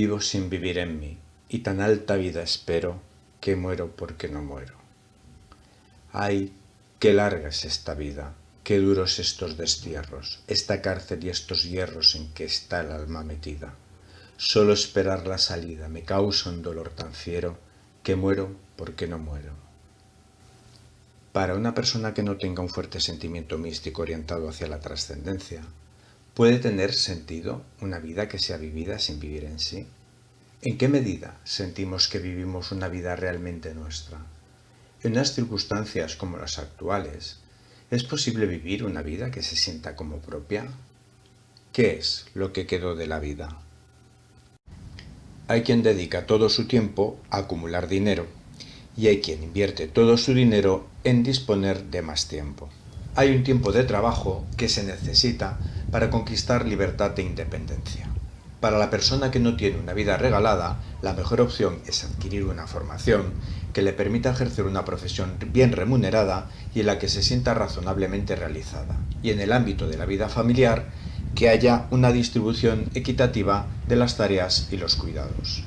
Vivo sin vivir en mí, y tan alta vida espero, que muero porque no muero. Ay, qué larga es esta vida, qué duros estos destierros, esta cárcel y estos hierros en que está el alma metida. Solo esperar la salida me causa un dolor tan fiero, que muero porque no muero. Para una persona que no tenga un fuerte sentimiento místico orientado hacia la trascendencia, ¿puede tener sentido una vida que sea vivida sin vivir en sí? ¿En qué medida sentimos que vivimos una vida realmente nuestra? En unas circunstancias como las actuales, ¿es posible vivir una vida que se sienta como propia? ¿Qué es lo que quedó de la vida? Hay quien dedica todo su tiempo a acumular dinero y hay quien invierte todo su dinero en disponer de más tiempo. Hay un tiempo de trabajo que se necesita para conquistar libertad e independencia. Para la persona que no tiene una vida regalada, la mejor opción es adquirir una formación que le permita ejercer una profesión bien remunerada y en la que se sienta razonablemente realizada. Y en el ámbito de la vida familiar, que haya una distribución equitativa de las tareas y los cuidados.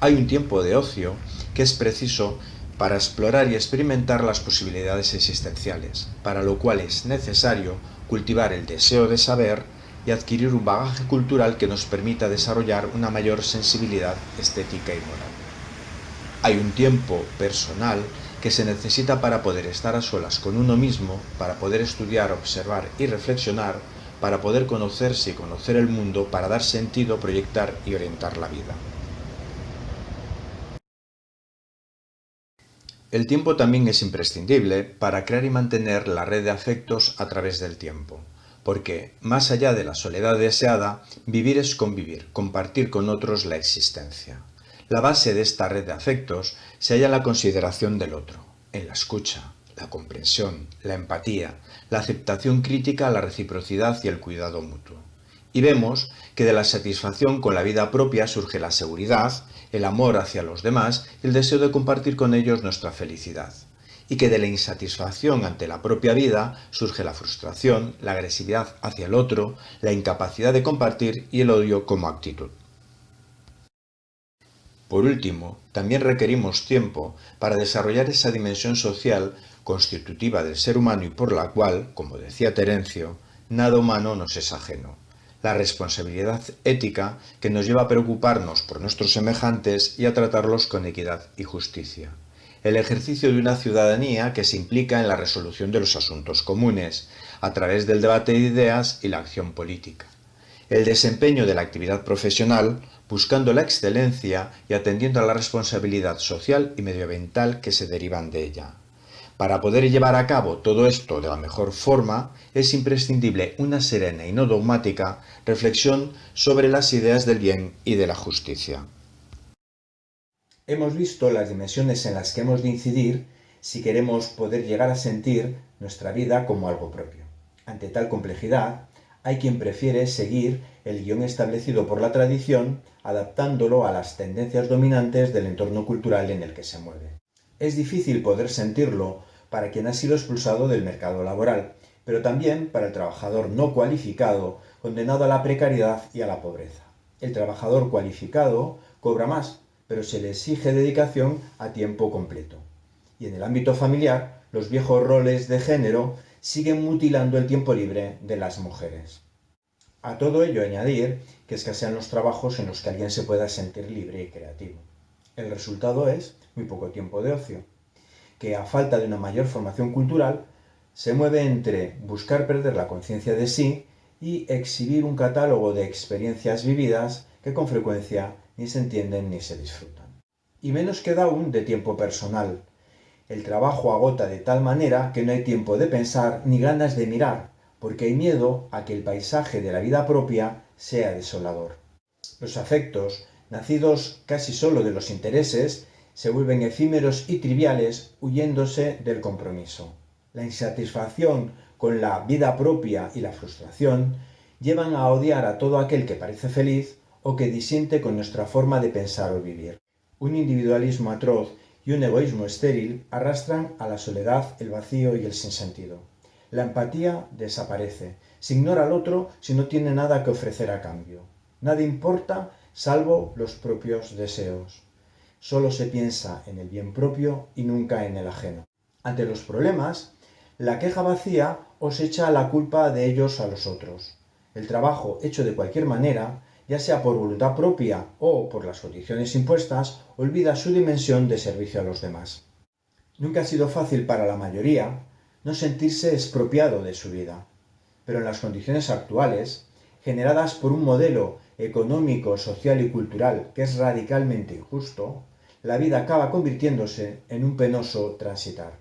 Hay un tiempo de ocio que es preciso para explorar y experimentar las posibilidades existenciales, para lo cual es necesario cultivar el deseo de saber y adquirir un bagaje cultural que nos permita desarrollar una mayor sensibilidad estética y moral. Hay un tiempo personal que se necesita para poder estar a solas con uno mismo, para poder estudiar, observar y reflexionar, para poder conocerse y conocer el mundo, para dar sentido, proyectar y orientar la vida. El tiempo también es imprescindible para crear y mantener la red de afectos a través del tiempo, porque, más allá de la soledad deseada, vivir es convivir, compartir con otros la existencia. La base de esta red de afectos se halla en la consideración del otro, en la escucha, la comprensión, la empatía, la aceptación crítica, la reciprocidad y el cuidado mutuo. Y vemos que de la satisfacción con la vida propia surge la seguridad, el amor hacia los demás y el deseo de compartir con ellos nuestra felicidad. Y que de la insatisfacción ante la propia vida surge la frustración, la agresividad hacia el otro, la incapacidad de compartir y el odio como actitud. Por último, también requerimos tiempo para desarrollar esa dimensión social constitutiva del ser humano y por la cual, como decía Terencio, nada humano nos es ajeno la responsabilidad ética que nos lleva a preocuparnos por nuestros semejantes y a tratarlos con equidad y justicia. El ejercicio de una ciudadanía que se implica en la resolución de los asuntos comunes, a través del debate de ideas y la acción política. El desempeño de la actividad profesional, buscando la excelencia y atendiendo a la responsabilidad social y medioambiental que se derivan de ella. Para poder llevar a cabo todo esto de la mejor forma, es imprescindible una serena y no dogmática reflexión sobre las ideas del bien y de la justicia. Hemos visto las dimensiones en las que hemos de incidir si queremos poder llegar a sentir nuestra vida como algo propio. Ante tal complejidad, hay quien prefiere seguir el guion establecido por la tradición, adaptándolo a las tendencias dominantes del entorno cultural en el que se mueve. Es difícil poder sentirlo para quien ha sido expulsado del mercado laboral, pero también para el trabajador no cualificado, condenado a la precariedad y a la pobreza. El trabajador cualificado cobra más, pero se le exige dedicación a tiempo completo. Y en el ámbito familiar, los viejos roles de género siguen mutilando el tiempo libre de las mujeres. A todo ello añadir que escasean los trabajos en los que alguien se pueda sentir libre y creativo. El resultado es muy poco tiempo de ocio, que a falta de una mayor formación cultural, se mueve entre buscar perder la conciencia de sí y exhibir un catálogo de experiencias vividas que con frecuencia ni se entienden ni se disfrutan. Y menos queda aún de tiempo personal. El trabajo agota de tal manera que no hay tiempo de pensar ni ganas de mirar, porque hay miedo a que el paisaje de la vida propia sea desolador. Los afectos, nacidos casi solo de los intereses, se vuelven efímeros y triviales huyéndose del compromiso. La insatisfacción con la vida propia y la frustración llevan a odiar a todo aquel que parece feliz o que disiente con nuestra forma de pensar o vivir. Un individualismo atroz y un egoísmo estéril arrastran a la soledad, el vacío y el sinsentido. La empatía desaparece, se ignora al otro si no tiene nada que ofrecer a cambio. Nada importa salvo los propios deseos. Solo se piensa en el bien propio y nunca en el ajeno. Ante los problemas, la queja vacía os echa la culpa de ellos a los otros. El trabajo hecho de cualquier manera, ya sea por voluntad propia o por las condiciones impuestas, olvida su dimensión de servicio a los demás. Nunca ha sido fácil para la mayoría no sentirse expropiado de su vida, pero en las condiciones actuales, generadas por un modelo económico, social y cultural que es radicalmente injusto, la vida acaba convirtiéndose en un penoso transitar.